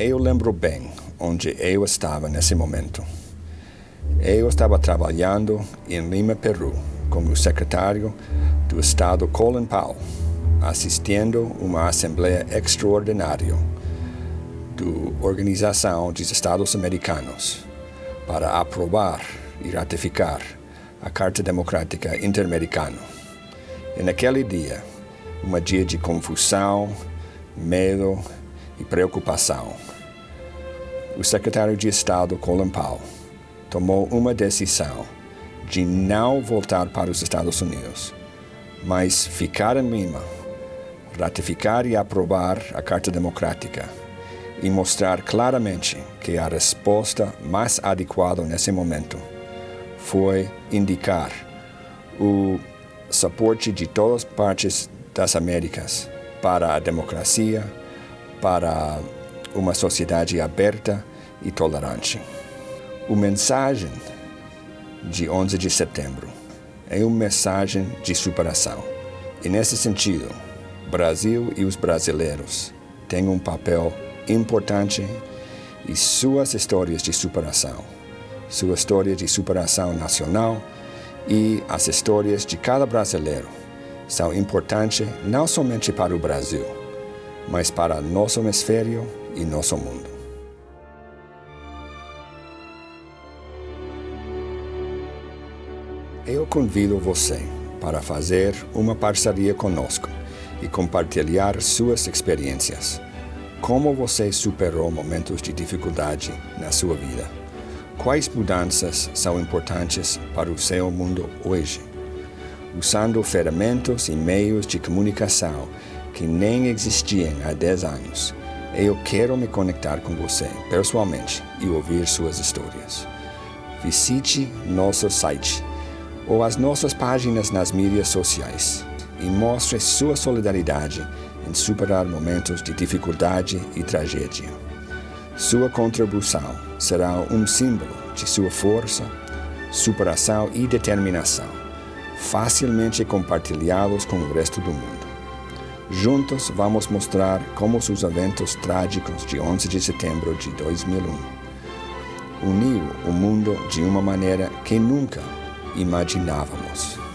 Eu lembro bem onde eu estava nesse momento. Eu estava trabalhando em Lima, Peru, como secretário do Estado Colin Powell, assistindo uma assembleia extraordinária da Organização dos Estados Americanos para aprovar e ratificar a Carta Democrática Interamericana. E naquele dia, um dia de confusão, medo e preocupação. O secretário de Estado, Colin Powell, tomou uma decisão de não voltar para os Estados Unidos, mas ficar em Lima, ratificar e aprovar a Carta Democrática e mostrar claramente que a resposta mais adequada nesse momento foi indicar o suporte de todas as partes das Américas para a democracia, para uma sociedade aberta e tolerante. A mensagem de 11 de setembro é uma mensagem de superação. E nesse sentido, Brasil e os brasileiros têm um papel importante e suas histórias de superação, sua história de superação nacional e as histórias de cada brasileiro são importantes não somente para o Brasil, mas para nosso hemisfério e nosso mundo. Eu convido você para fazer uma parceria conosco e compartilhar suas experiências. Como você superou momentos de dificuldade na sua vida? Quais mudanças são importantes para o seu mundo hoje? Usando ferramentas e meios de comunicação que nem existiam há 10 anos, eu quero me conectar com você pessoalmente e ouvir suas histórias. Visite nosso site ou as nossas páginas nas mídias sociais e mostre sua solidariedade em superar momentos de dificuldade e tragédia. Sua contribuição será um símbolo de sua força, superação e determinação, facilmente compartilhados com o resto do mundo. Juntos vamos mostrar como os eventos trágicos de 11 de setembro de 2001 uniram o mundo de uma maneira que nunca imaginávamos.